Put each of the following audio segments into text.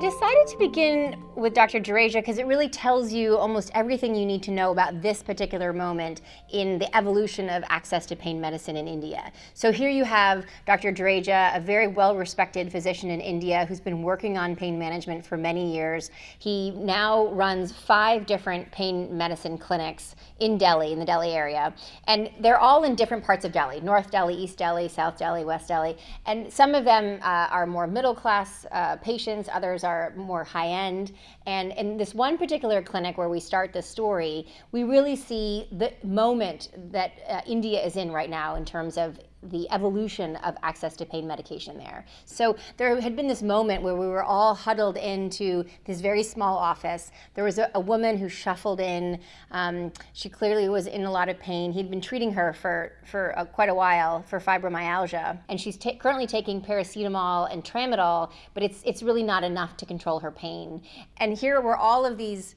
I decided to begin with Dr. Dureja because it really tells you almost everything you need to know about this particular moment in the evolution of access to pain medicine in India. So here you have Dr. Dureja, a very well-respected physician in India who's been working on pain management for many years. He now runs five different pain medicine clinics in Delhi, in the Delhi area. And they're all in different parts of Delhi, North Delhi, East Delhi, South Delhi, West Delhi. And some of them uh, are more middle class uh, patients, others others are more high end. And in this one particular clinic where we start the story, we really see the moment that uh, India is in right now in terms of the evolution of access to pain medication there. So there had been this moment where we were all huddled into this very small office. There was a, a woman who shuffled in. Um, she clearly was in a lot of pain. He'd been treating her for, for quite a while for fibromyalgia. And she's currently taking paracetamol and tramadol, but it's, it's really not enough to control her pain. And here were all of these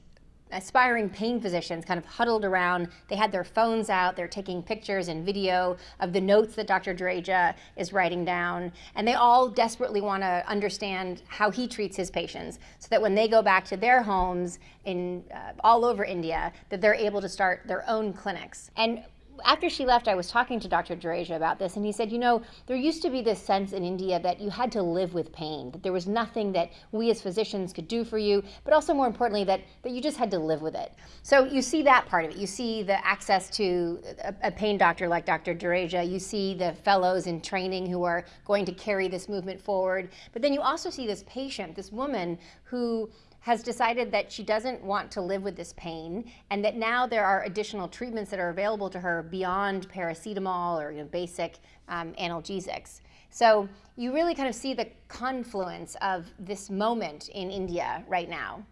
aspiring pain physicians kind of huddled around. They had their phones out. They're taking pictures and video of the notes that Dr. Dureja is writing down. And they all desperately want to understand how he treats his patients so that when they go back to their homes in uh, all over India, that they're able to start their own clinics. And after she left, I was talking to Dr. Dureja about this, and he said, you know, there used to be this sense in India that you had to live with pain, that there was nothing that we as physicians could do for you, but also more importantly, that, that you just had to live with it. So you see that part of it. You see the access to a, a pain doctor like Dr. Dureja. You see the fellows in training who are going to carry this movement forward. But then you also see this patient, this woman who has decided that she doesn't want to live with this pain and that now there are additional treatments that are available to her beyond paracetamol or you know, basic um, analgesics. So you really kind of see the confluence of this moment in India right now.